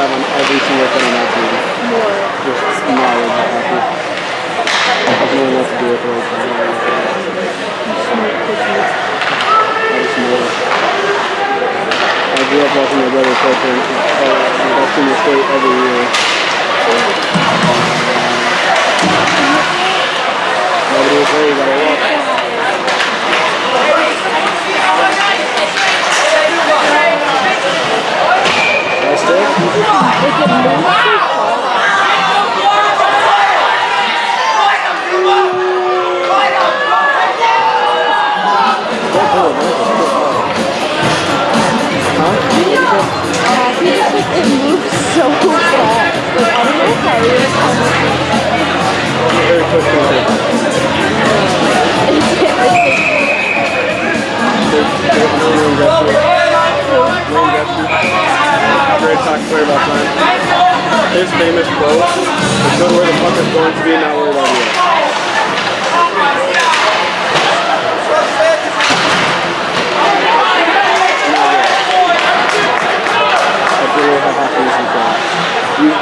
have on every single thing I. More. Just knowledge of happy. Of knowing what to do with those I grew up watching my brother play for the State every year. Nobody was to walk. Thank you fantastic. Thank you. Jared talked clear about time. His famous quote is go where the puck is going to be, not where about you.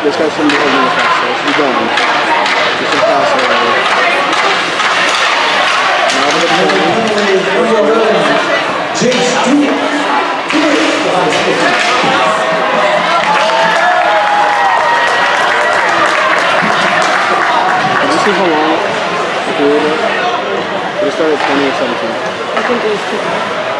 This guy shouldn't be holding the fast, so it's gone. It's impossible. Now for the point. James Stewart. It started 2017. I think it was 2017.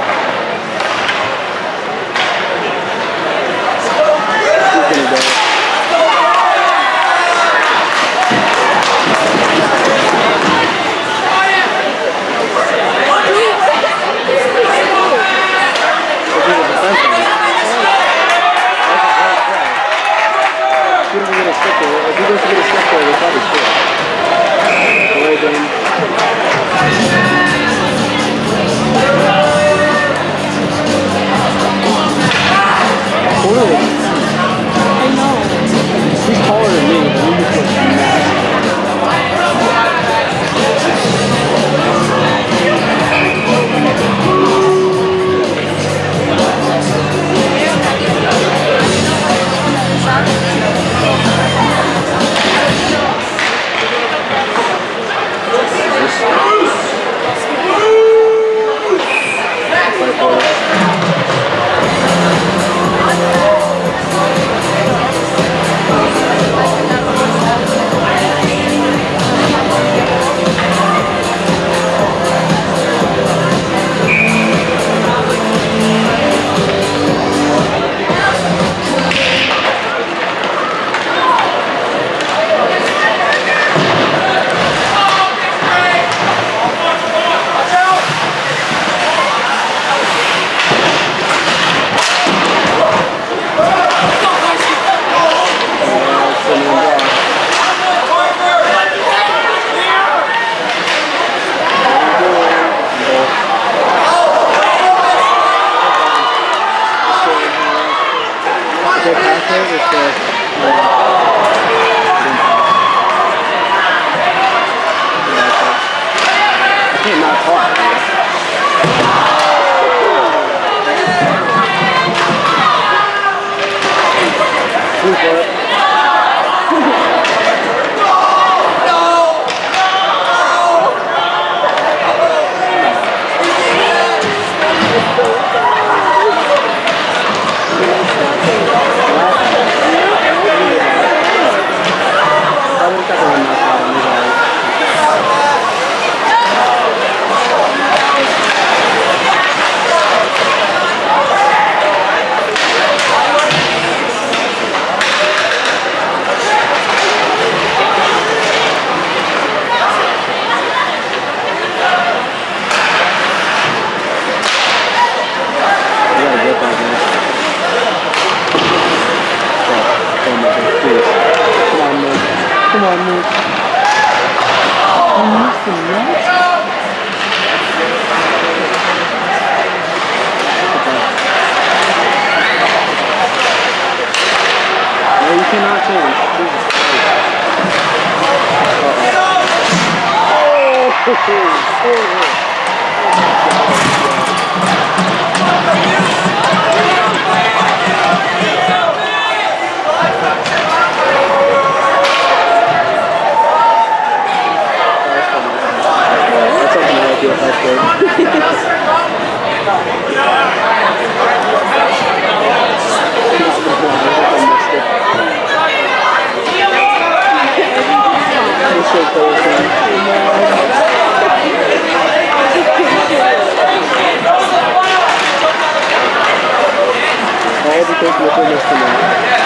everything to the finish tonight.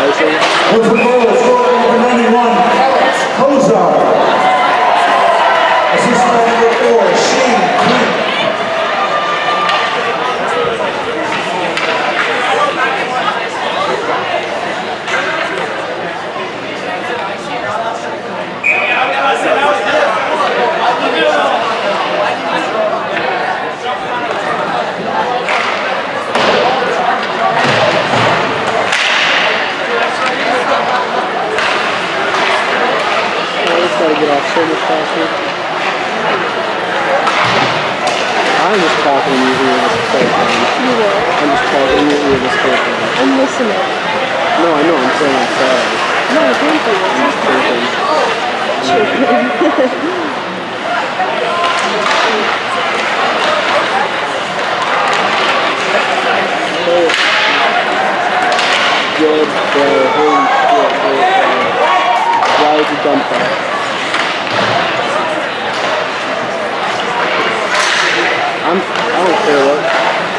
Alright, so. talking this whole. You will. I'm just talking to you this whole. I'm listening. No, I know. I'm saying I'm sorry. No, I'm thankful. I'm just. Chirping. Good, bro. Holy shit. Why would you dump that? I'm I don't care what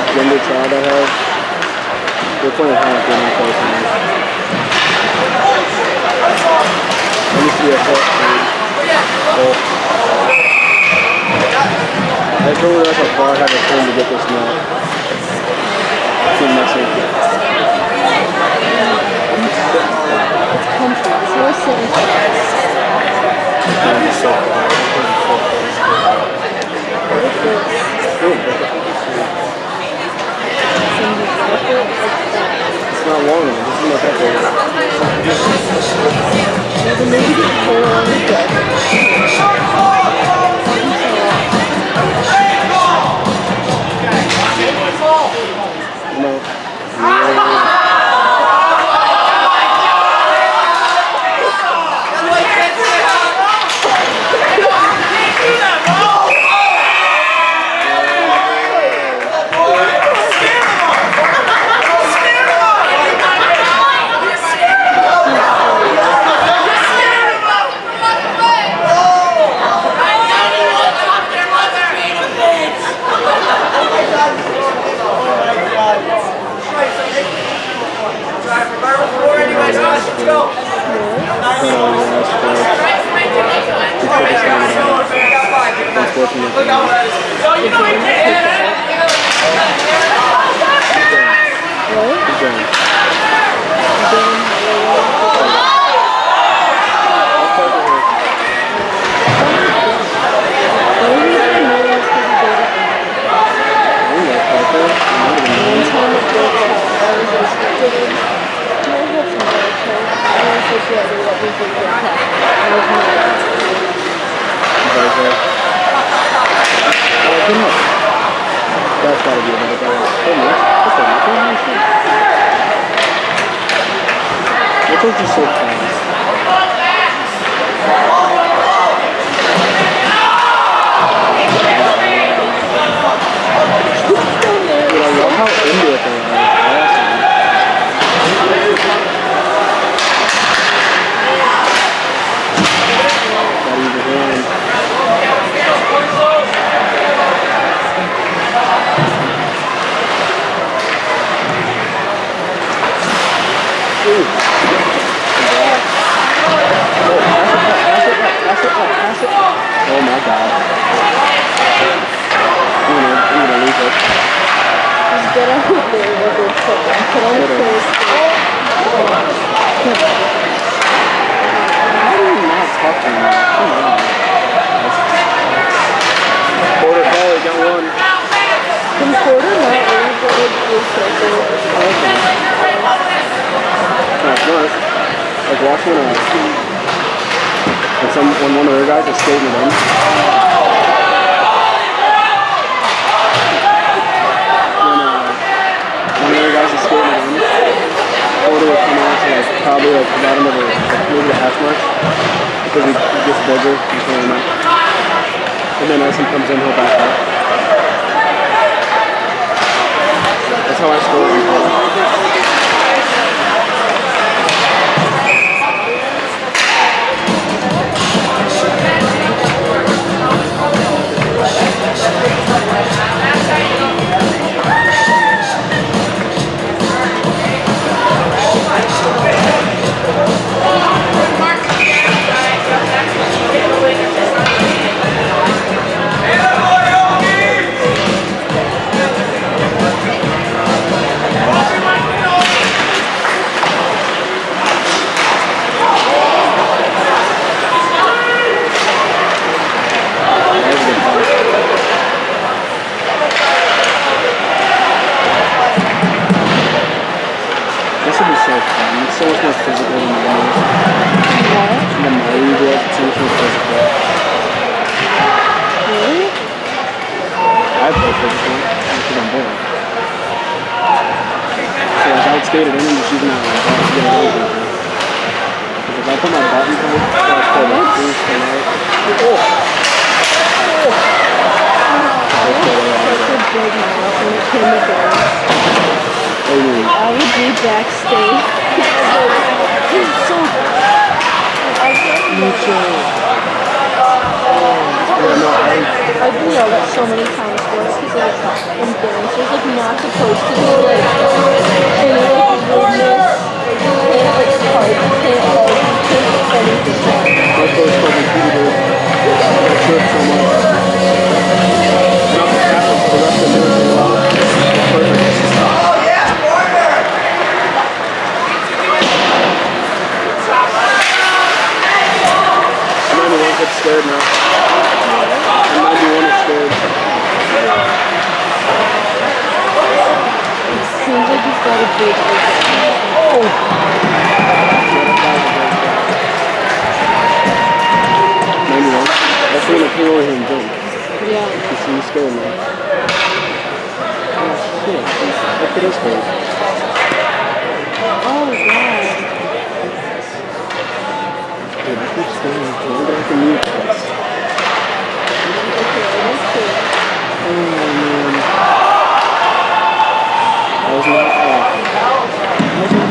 gender child I have. They're playing half in my. Let me see a fuck dude. Oh. I told her that's how far I had to turn to get this nut. It's in my safety. Come on, solicit. lonely. This is my preference. Five foot for because I'm bored. So like I would skate it in and just using that like ball to it over. Because if I put my bottom pipe, that's called like boost and. Oh! I was such a big mouth when it came to girls. What you mean? I would be backstage. He's so I Yeah, no, I, I've been yelled at so many times like in dancers like not supposed to be like any like you can't like can't like you anything. my me Peter, I trip so much. And the rest of the movie. Perfect. 91 scared now. I'm 91 is scared. Seems like Oh, he's got a big ego. Ninety-one. That's when I came over here and jumped. Yeah. You see me scared now. Oh shit. Look at this hurt. Oh god. Dude, I keep scaring me. I'm gonna have to mute this. Okay, that's cool. Oh man. That was not awful. That was not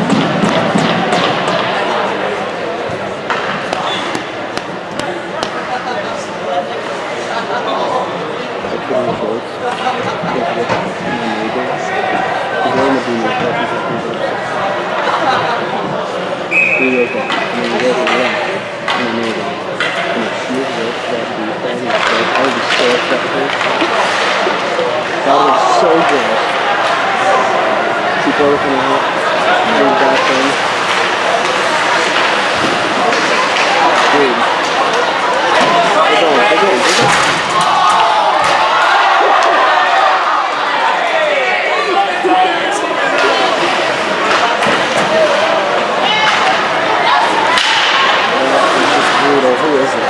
I put on the shorts. Can't get my neighbors. Because they're gonna be my cousins and people. Three years old. And then they go to run. And my neighbor. And if she was that so be so good. In. Dude. They're going, they're going, they're going. It's just brutal. Who is it?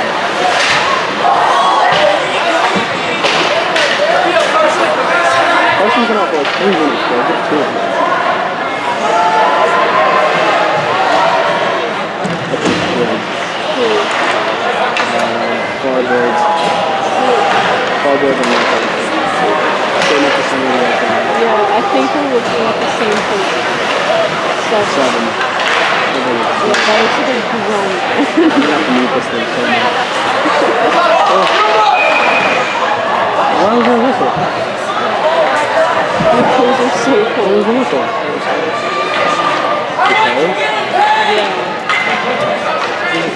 Carson's been three minutes. Uh, that. Yeah, I think we're looking at the same person. Seven. Seven. Yeah. I'm gonna have to thing. Oh. Your toes are so What was the? Because?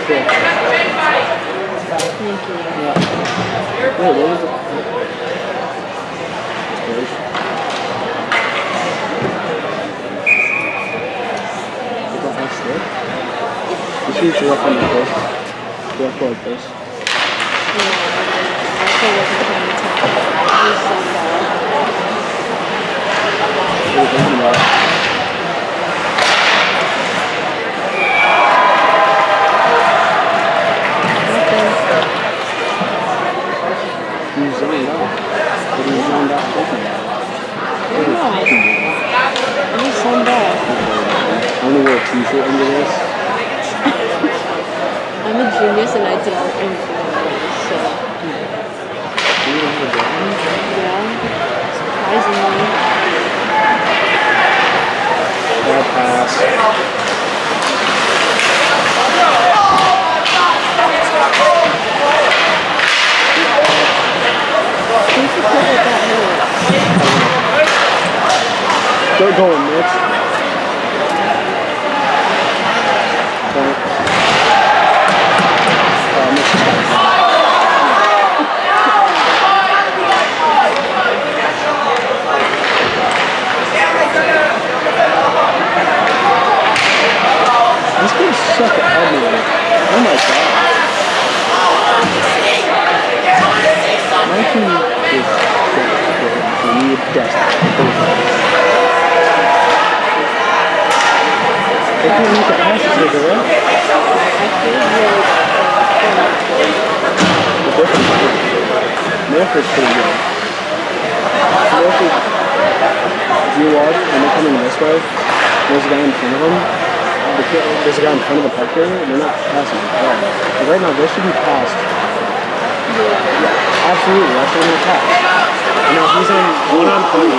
Yeah. Cool. Thank you. Yeah. Wait, what was. You? You should use the rough on the. The this. Yeah, I was I'm a genius and I don't influence, so Do you have a drawing? yeah. Surprisingly. Pass. Who's the kid with that hair? Good going, Mitch. suck at elbowing. Oh my god. 19 is We need dust. They can't meet the passes with it, right? The difference is Milford's pretty good. Milford, you watch and they're coming this way, there's a guy in front of him, there's a guy in front of the park area, and they're not passing the. But right now, they should be passed. Yeah, absolutely, that's what they're pass. And now he's on one on point.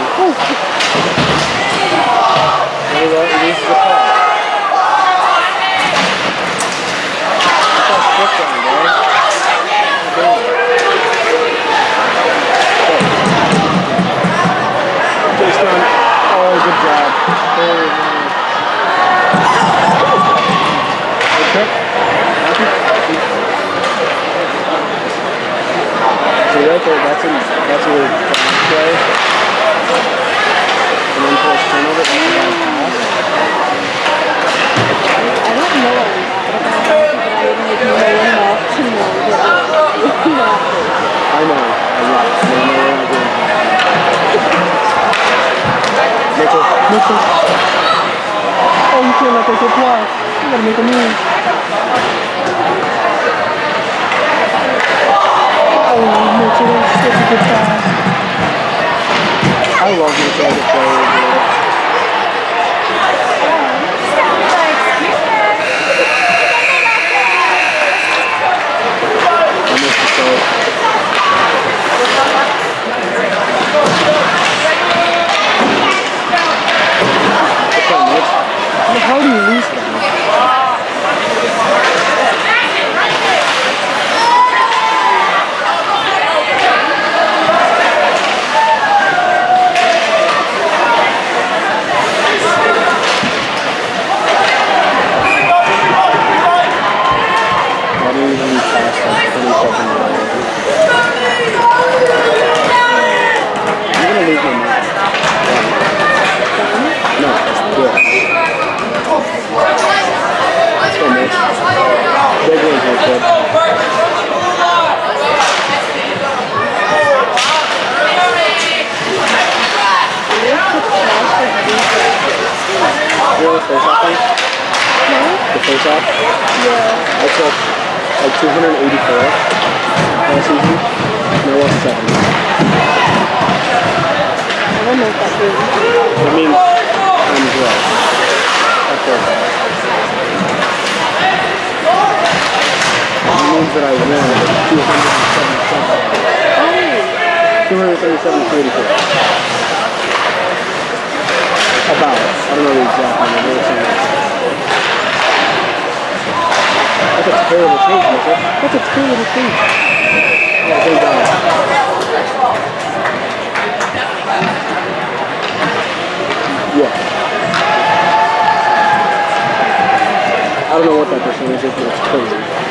アルノウォーターと一緒にずっと突っ込んで。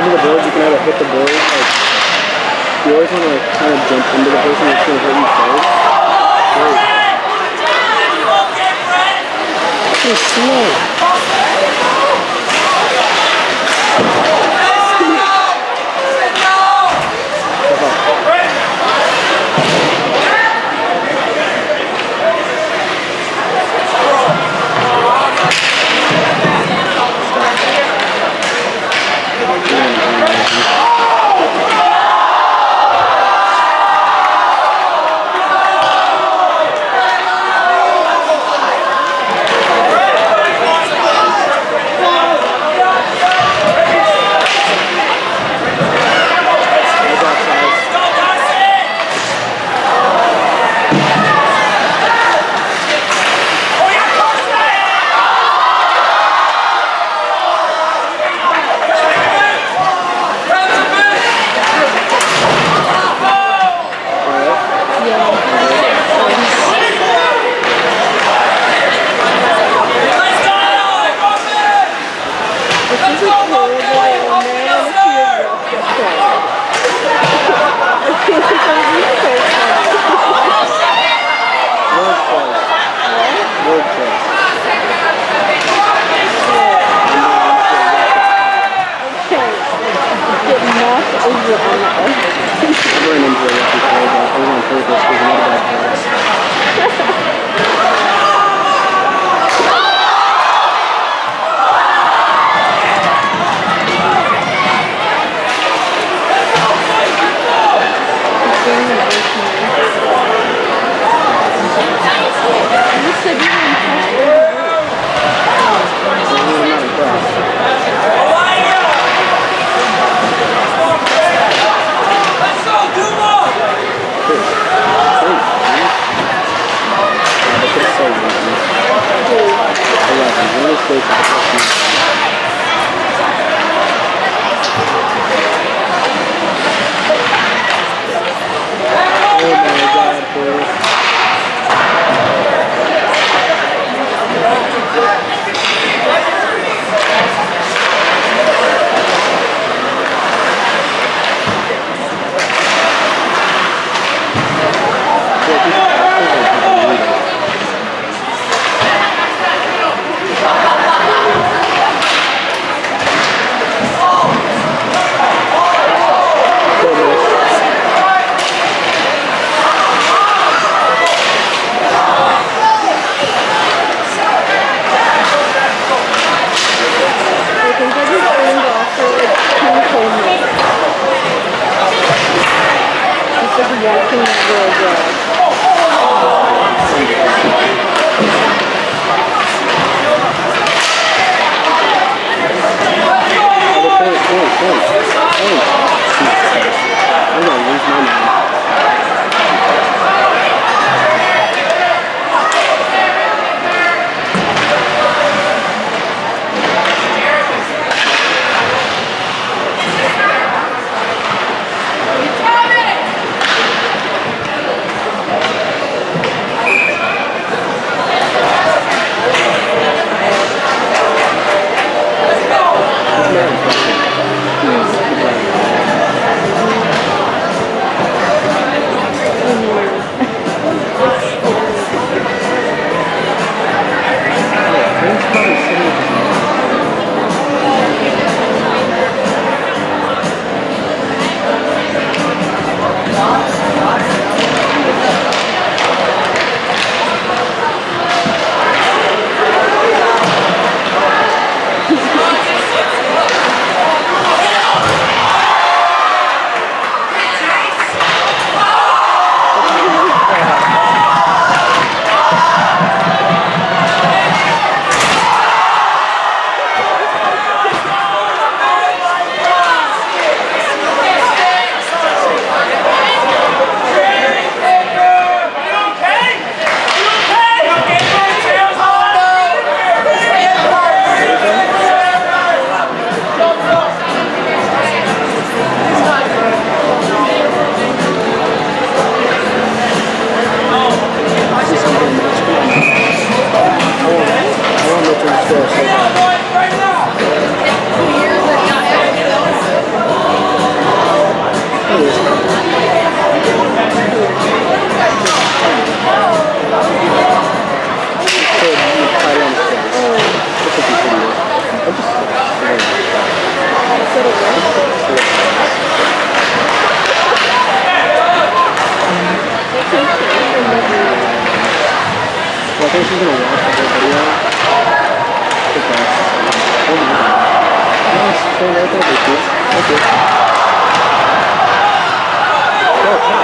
Jumping out to hit the board, like you always want to like kind of jump into the person that's gonna hit you first. So slow. Okay, right there, Thank you.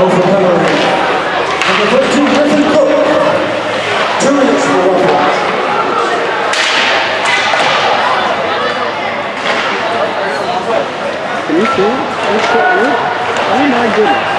Go for cover. 就有。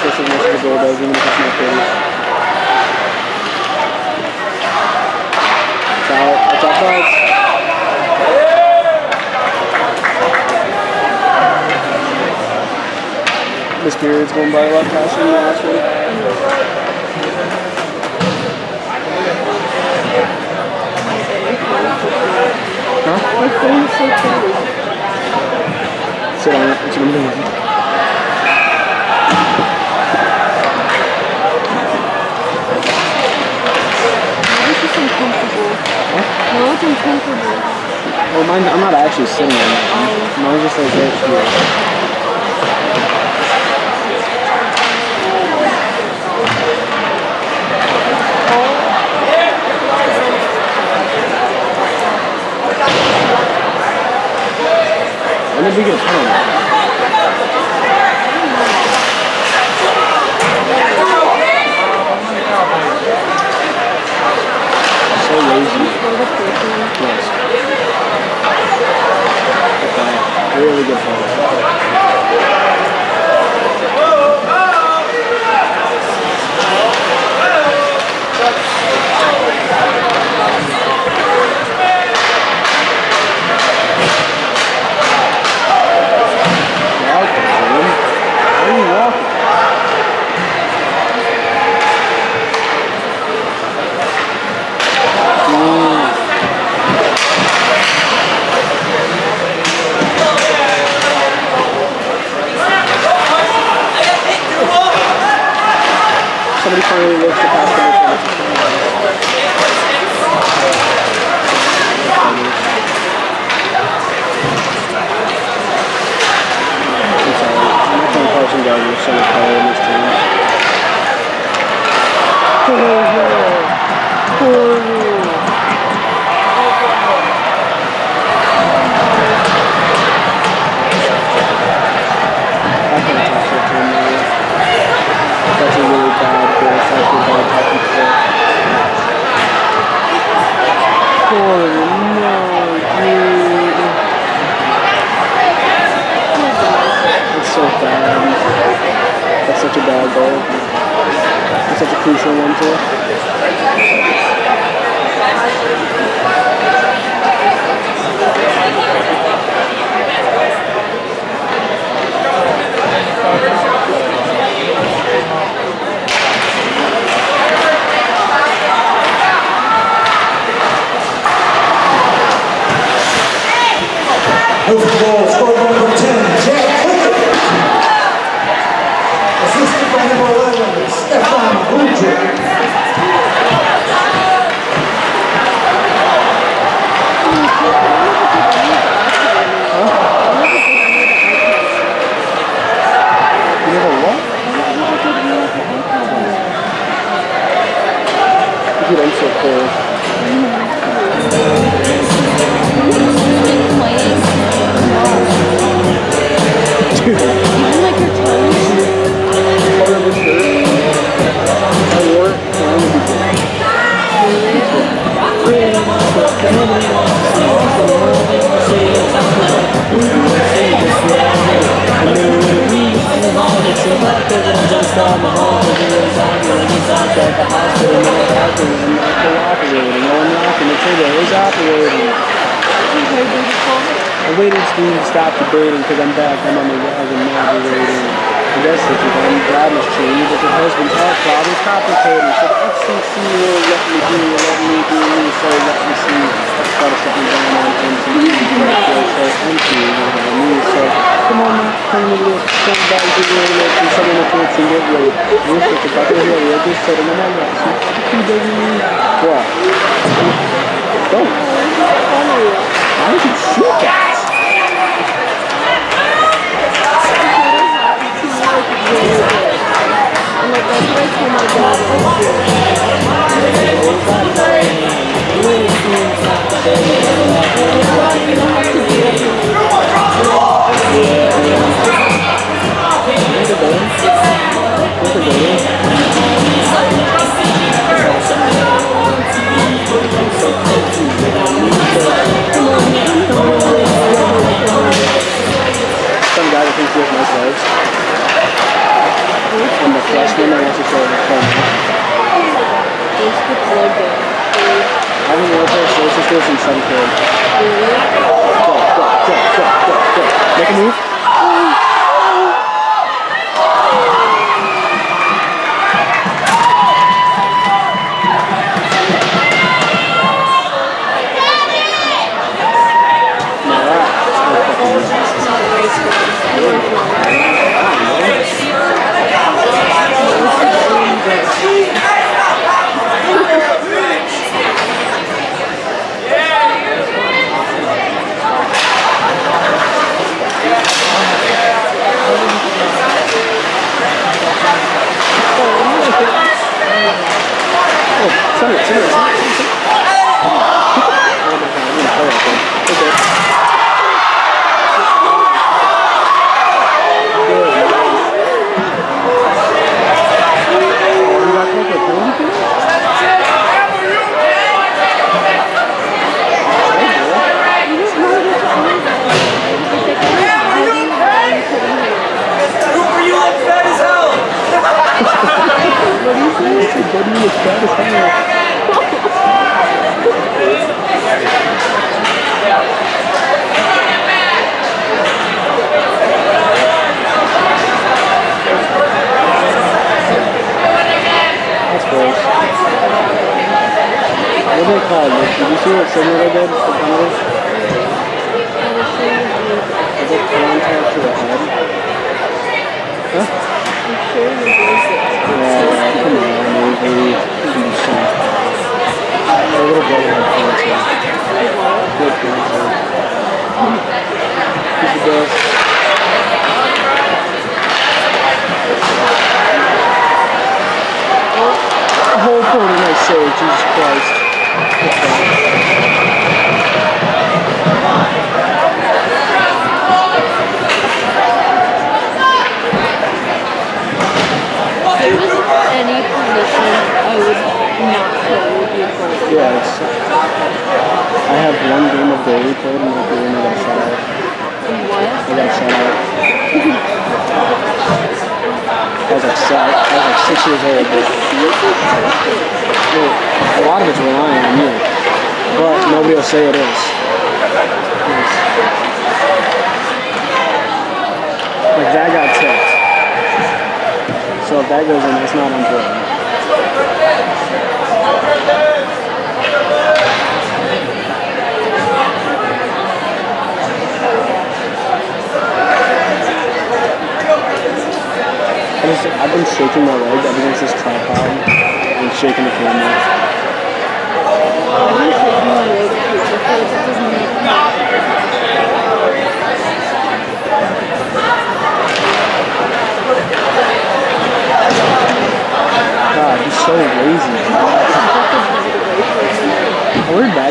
switching this to the doorbells even if it's not pretty. It's out. It's out cards. This period's going by a lot faster than last week. Huh? My phone's so tight. Sit on it. That's I'm. uncomfortable. Well, mine, I'm not actually sitting on that one. Just like. there she is. When? Yes. Okay. Really good photo. finally works the customer service. Carson in this team. Oh, no. oh, no. That's such a bad goal. That's such a crucial one too.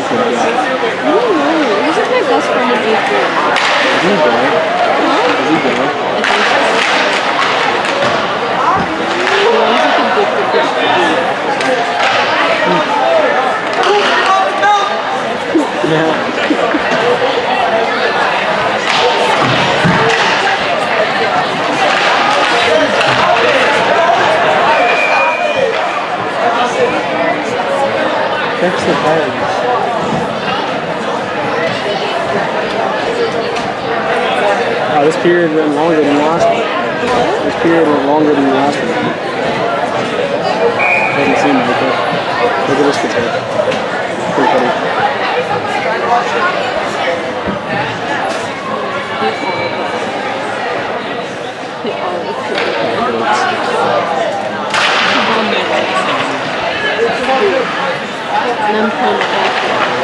I don't know. He's like my best friend in eighth grade. Is he gay? Huh? Is he gay? I think so. Yeah, he's like addicted to food. Yeah. Fix the bugs. Oh, this period went longer than last one. This period went longer than last one. Doesn't seem like it. Look at this potato. Pretty funny. And I'm kind of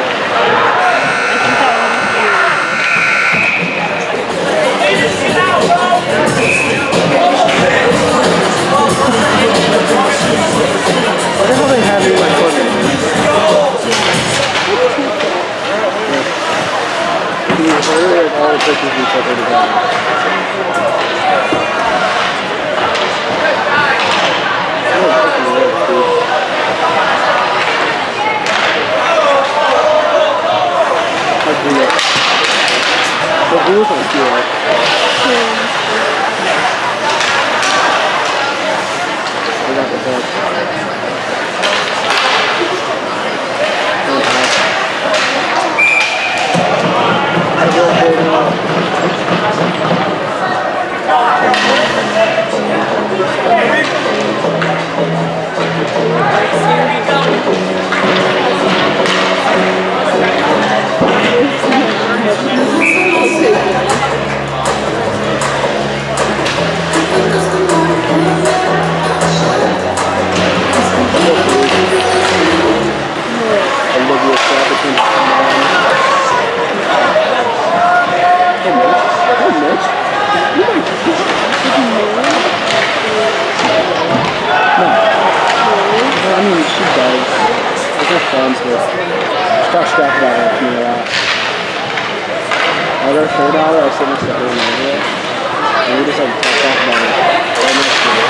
the hell they have in my equipment? Gracias. Friends with. Talks crap about her to me a lot. Like, our third hour, I sit next to her and we just, like, talk crap about next to her.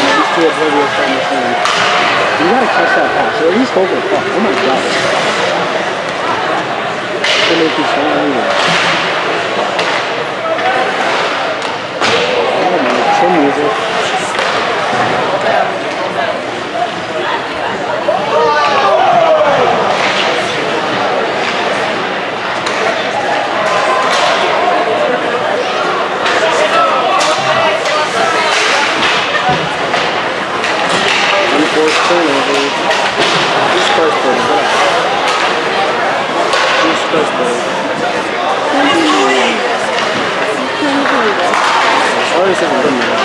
And these two Olivia's from the same. You gotta catch that pass. Or at least the puck. Oh my god. They make you so angry. I don't know. Chill music. Unforced turnover. Jesus Christ, buddy. Get up. Jesus Christ, buddy. I already said I'm done with that.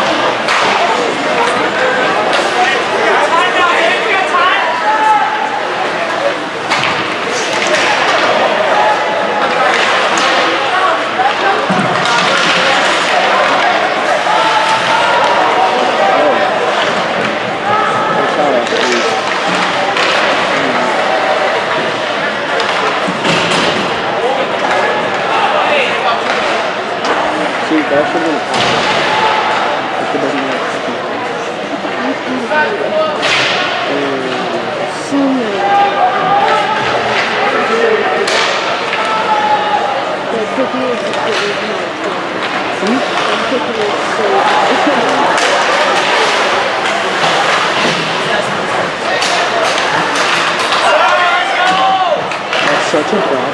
Oh. Good shot, actually. the power. If it doesn't work, So many. The cookie is the original thing. The cookie is so good. that's such a drop.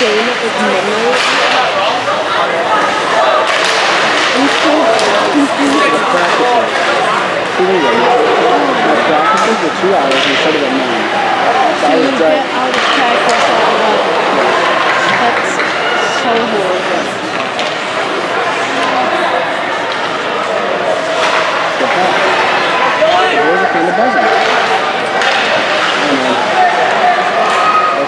game is memory. I'm so confused. Uh, the practices. Practices were two hours it started at nine. So You get out of practice at 11. That's so horrible. The heck? Kind of buzzing.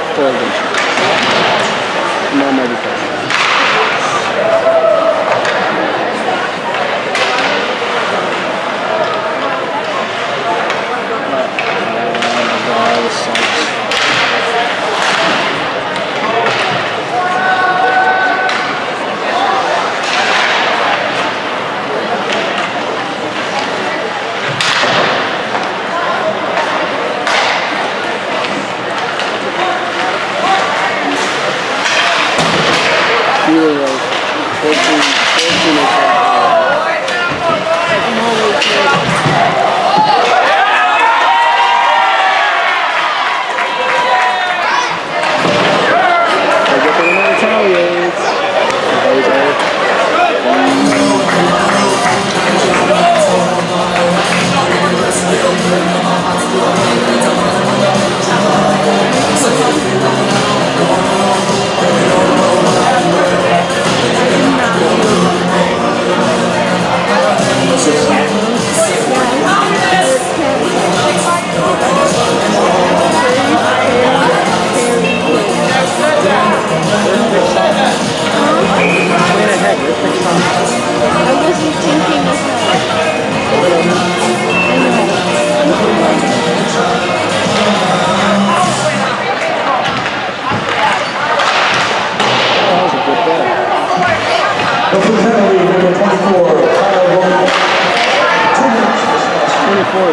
They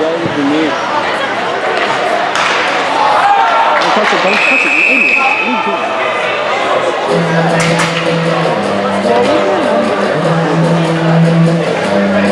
that would be me. Don't touch it, don't touch it, you idiot. What are you doing?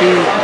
Short-handed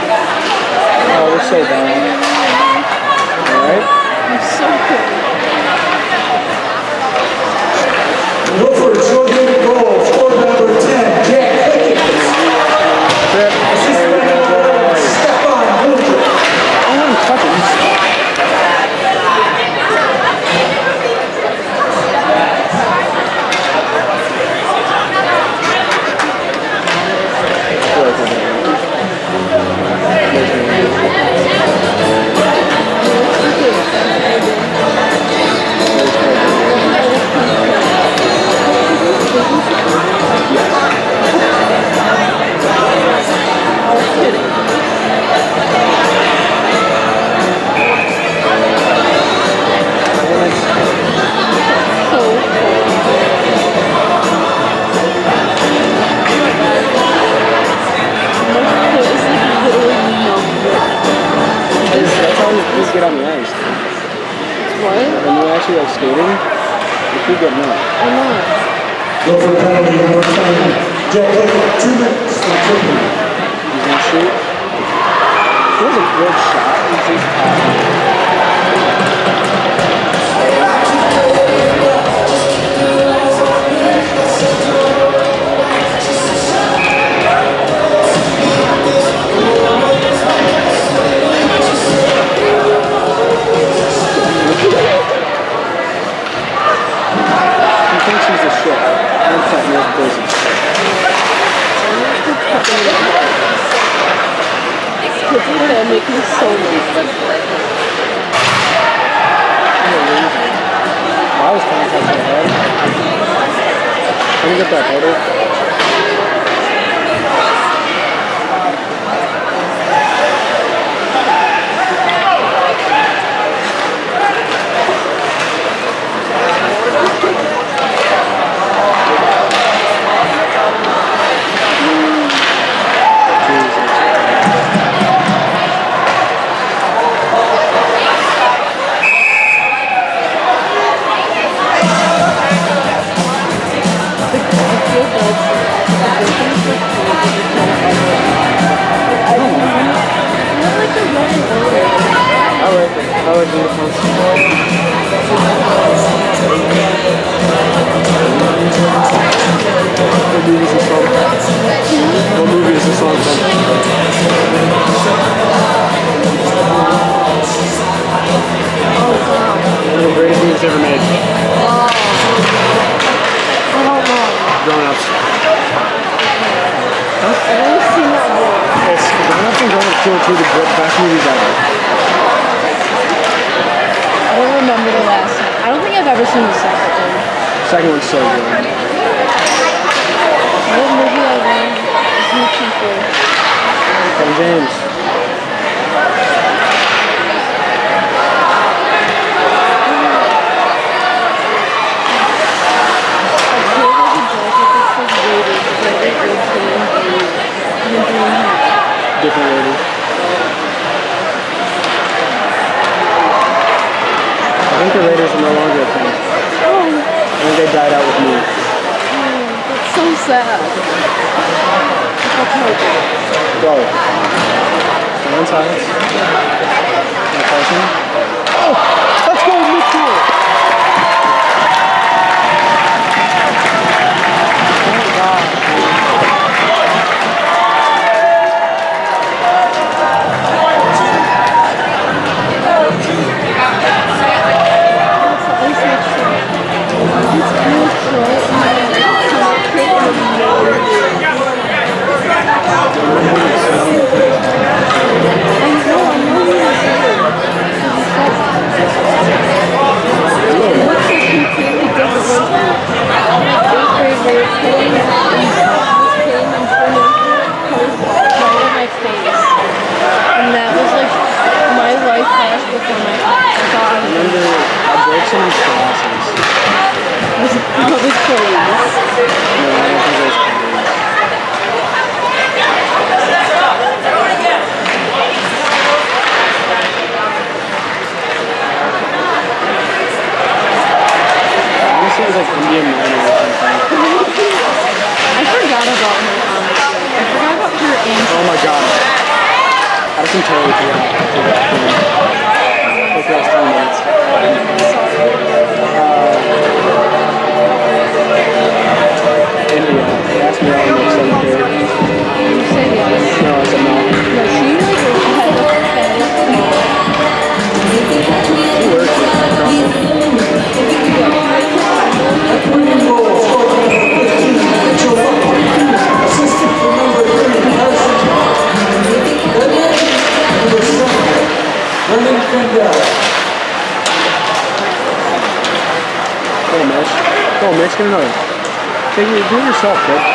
it,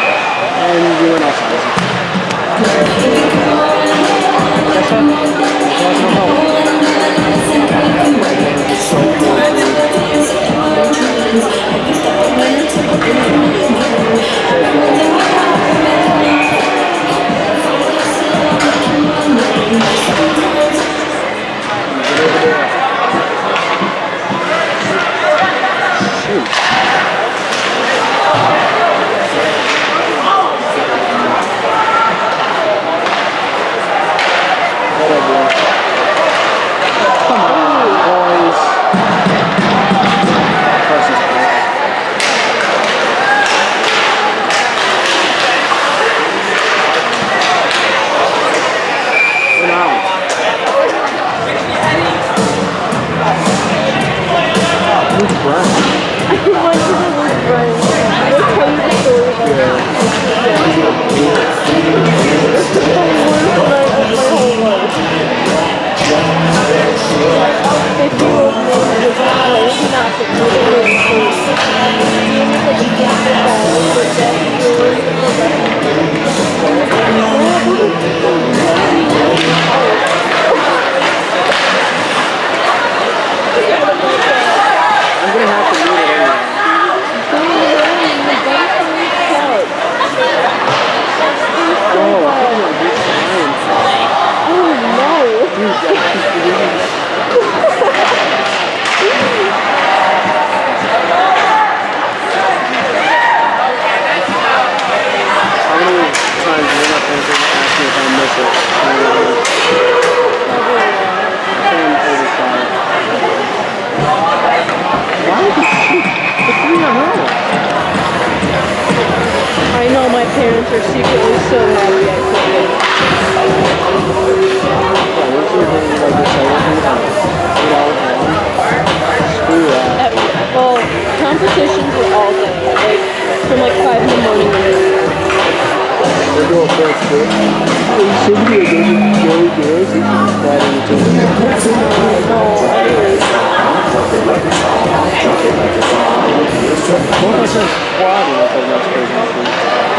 Both my friends quad and I thought that was crazy.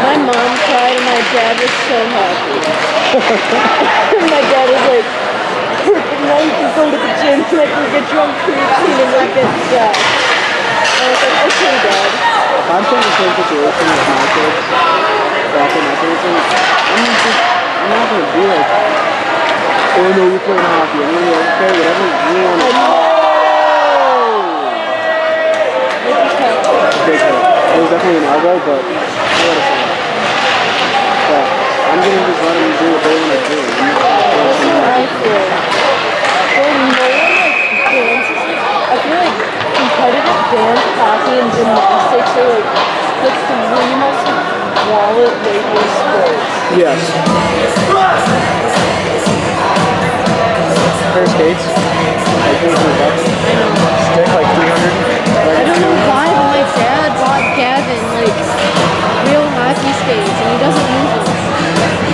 My mom cried and my dad was so happy. my dad was like, perfect, you can go to the gym and I can get drunk creatine and then get jacked. I was like, okay, dad. I'm in the same situation with my kids, back in my kids, I'm just, I'm not gonna be like, oh no, you're playing hockey. I'm gonna be like, okay, whatever you want to big hit. It was definitely an elbow, but I. But I'm gonna just let them do what they want to do. I feel. When no I feel like competitive dance, hockey, and gymnastics are like the three most wallet weightless sports. Yes. Pair of skates, like 800 bucks. Stick like 300. I don't know why, but my dad Gavin like real hockey skates and he doesn't use them.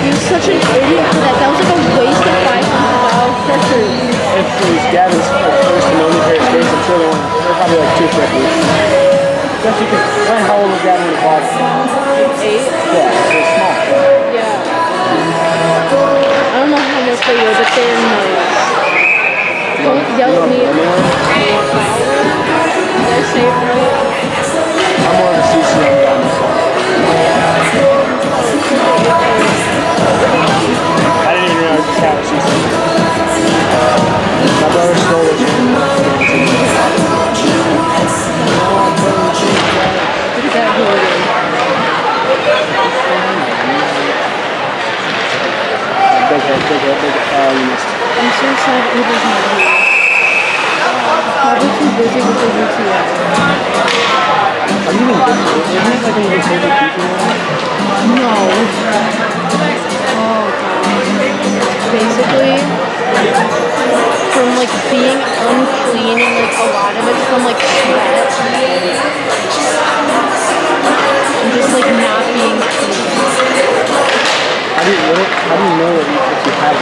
He was such an idiot for that. That was like a waste of five hundred dollars. If it was Gavin's first and only pair of skates, were they're probably like 250. Especially because, when how old was Gavin when he bought it? Eight? Yeah, they're small. Yeah. I don't know how much they were, but they're nice. Don't yell at me. Did I say it right? Uh, busy with the UTI. Are you even good? Isn't it like when you get taken people? No. Oh god. Basically, from like being unclean and like a lot of it from like sweat. And just like not being clean. How do you, what, how do you know that you, if you have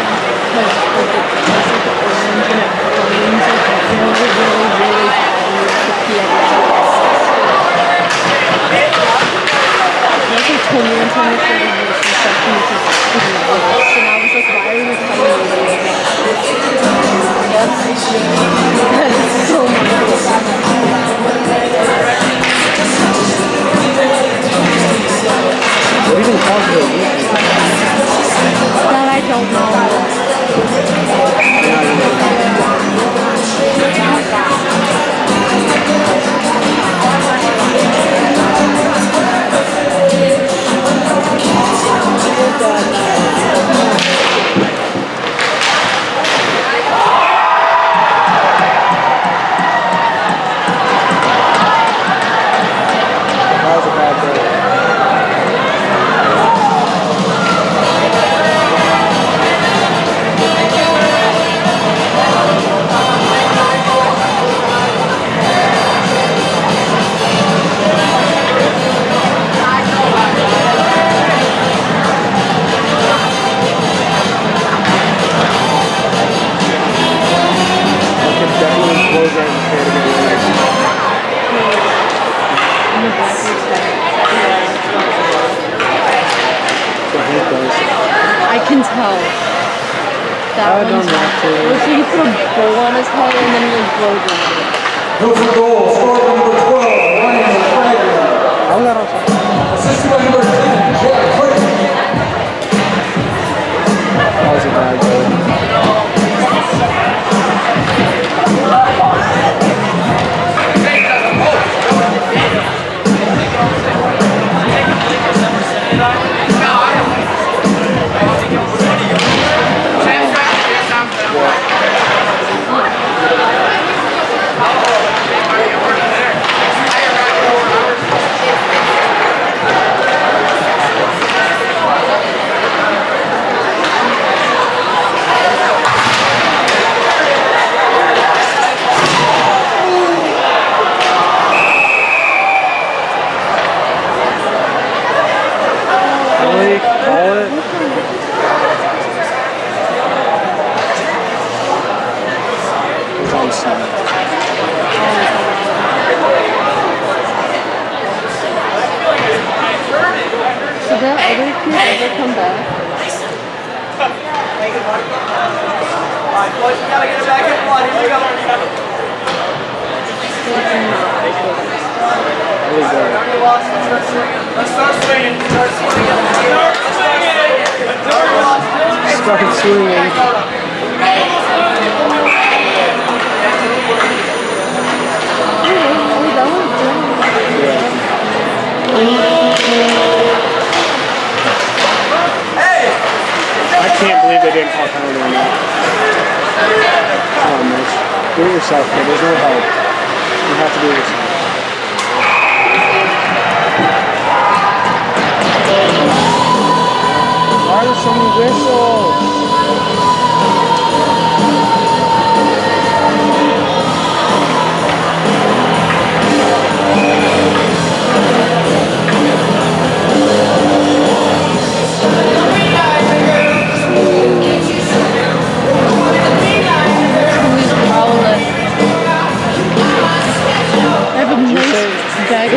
boys, we gotta get it back in one. Here we go. Really good. Let's start swinging. Start swinging. Start swinging. Start swinging. That one's I can't believe they didn't call penalty on that. Come on, Mitch. Do it yourself, kid. There's no help. You have to do it yourself. Why are there so many whistles?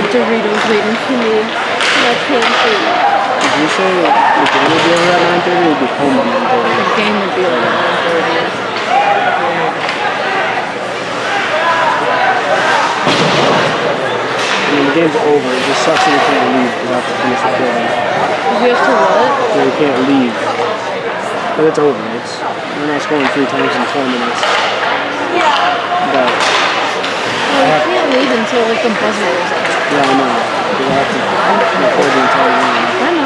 Doritos waiting for me. That's pantry. Did you say the game would be over at 9.30 or be home at 9.30? The game would be like at 1.30. I mean, the game's over. It just sucks that we can't leave. We have to finish recording. We have to what? So we can't leave. But it's over. It's we're not scoring three times in four minutes. But Well, we can't leave until like the buzzer is up. Yeah, I know. Record the entire.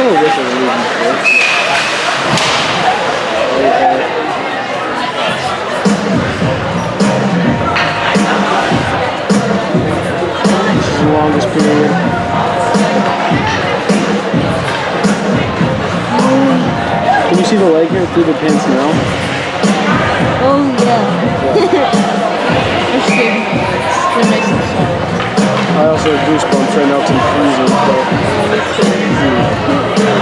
This is the longest period. Can you see the leg here through the pants now? Oh yeah. They're I also have goosebumps right now because I'm freezing, but me too.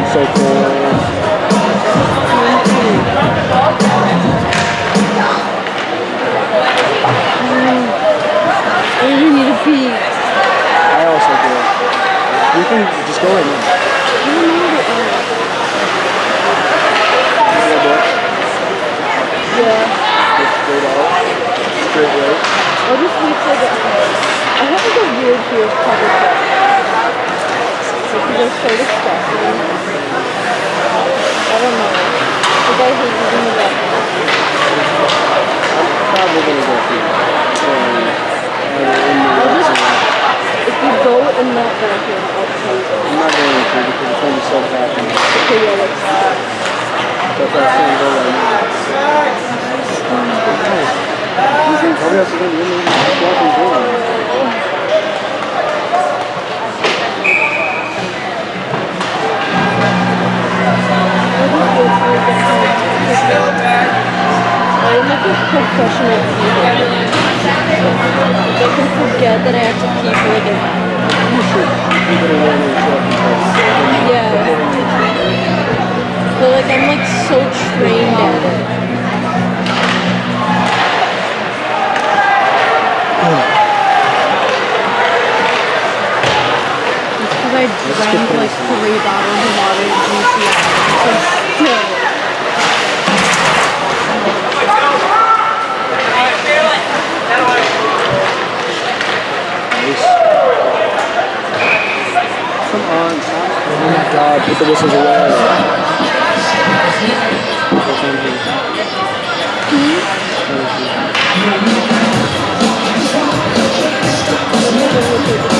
it's so cold. I really need a pee. I also do. You can just go right now. I don't know where to end. A. Yeah. Straight out. Straight right. I'll just wait till I have of. Because they're so disgusting. I don't know. Like I hate using the. Probably gonna go the if you go I'll tell you. I'm not going to because it's going to so happening. Okay, yeah, let's That's why I'm go right now. Probably has to go in the bathroom door. I'm like a professional. Like I can forget that I have to for like an. You should keep it away. Yeah. But like I'm like so trained at it. I drank like three bottles of water at GCI. So still. Nice. Come on. Oh my god, put the whistles away. Mm -hmm.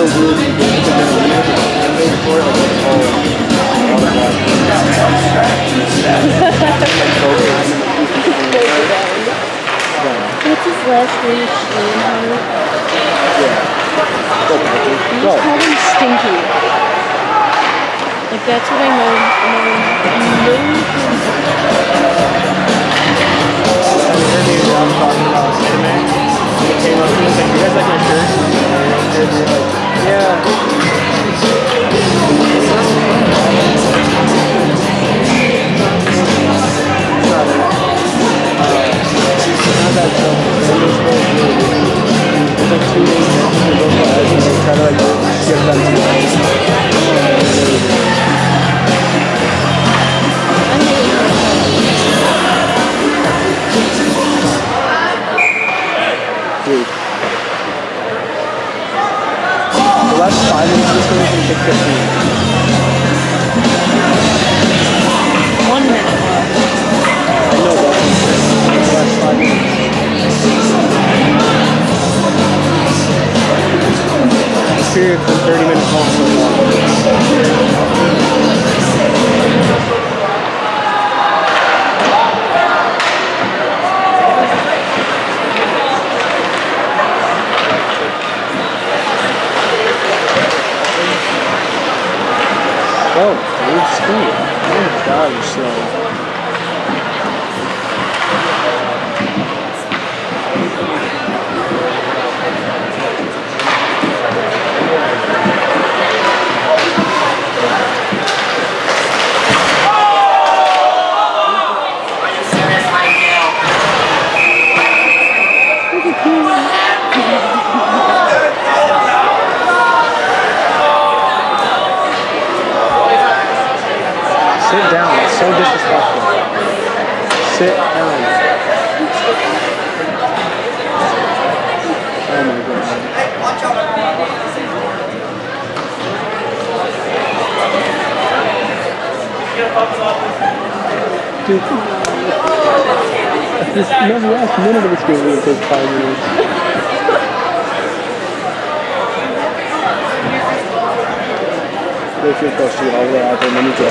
So weird to get to the music and wait for it, like it's all automatic. Like focus. What's his last name? Yeah. Go, Patrick. You Go. just called him Stinky. Like that's what I know. I know. I heard me and John talking about anime. Came up you guys like my shirt? And we were like, yeah. Like two days they to The last five minutes of this game can take 15. One minute. I know that. Last five minutes. This period's 30 minutes long Oh, dude, speed. Oh my god, you're slow. No, the last minute of this game will take five minutes. If you're supposed all the way out there and then you go.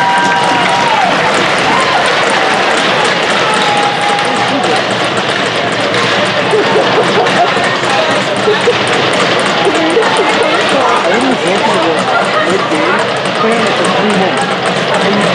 I didn't go to the mid game, playing it for three minutes. And you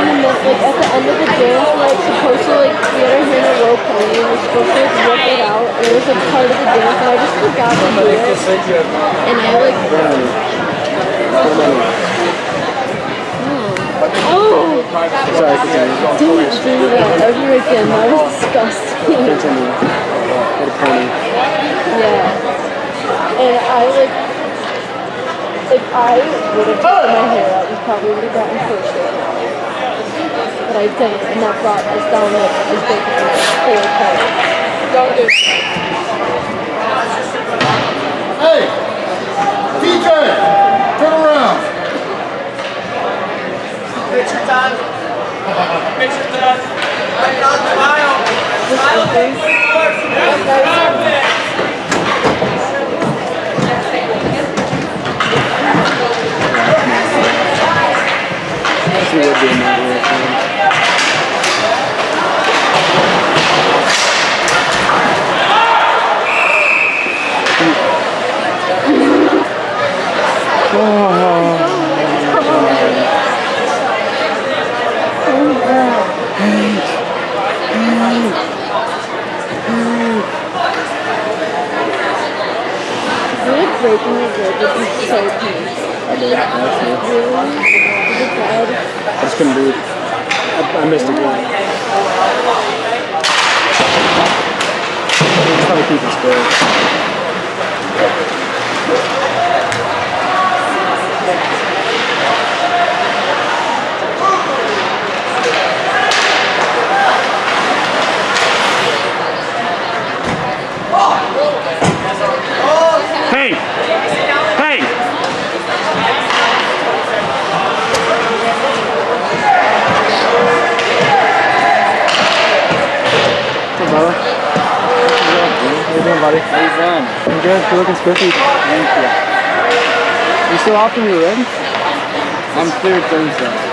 And then like at the end of the dance we're like supposed to like we had our hand in a rope pony and we're supposed to like rip it out and it was like part of the dance and I just forgot to do it. And I like oh continue. don't do that ever again. That was disgusting. A. Yeah. And I like, if I would have taken my hair out, we probably would have gotten now. But I didn't, and that brought us down like as big as four points. Don't do it. Hey! DJ! Turn around! Picture time. Picture time. Smile. Smile, please. She would be in that reaction. I feel like breaking your rib would be it bad? I just couldn't breathe. I, I missed a game. Just trying to keep it square. Hey! Hey! What's up, brother? How you doing, buddy? How you doing? I'm good. You're looking spiffy. Thank you. You still off when you're ready? I'm cleared Thursday.